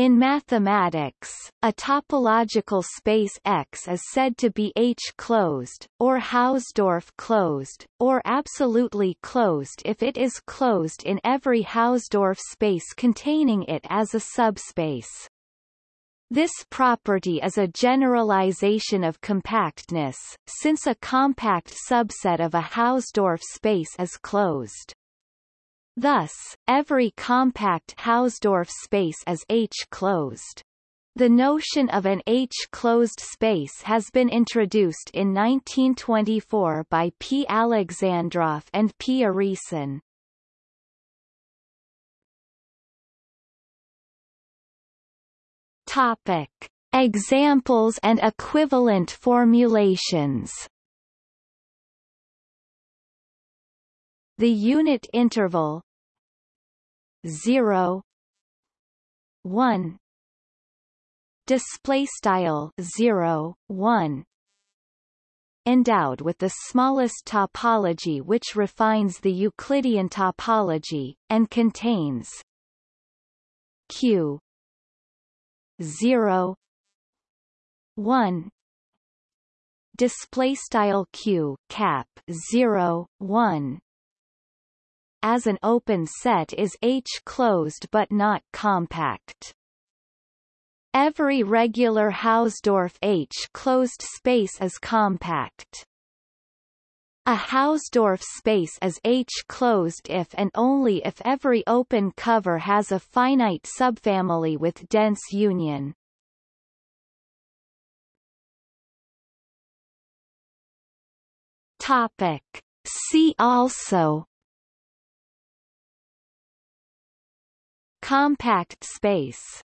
In mathematics, a topological space X is said to be H-closed, or Hausdorff-closed, or absolutely closed if it is closed in every Hausdorff space containing it as a subspace. This property is a generalization of compactness, since a compact subset of a Hausdorff space is closed. Thus, every compact Hausdorff space is H-closed. The notion of an H-closed space has been introduced in 1924 by P. Alexandrov and P. Urysohn. Topic. Examples and equivalent formulations The unit interval 0 1 display style 0 1 endowed with the smallest topology which refines the Euclidean topology and contains q 0 1 display style q cap 0 1 as an open set is H-closed but not compact. Every regular Hausdorff H-closed space is compact. A Hausdorff space is H-closed if and only if every open cover has a finite subfamily with dense union. Topic. See also Compact space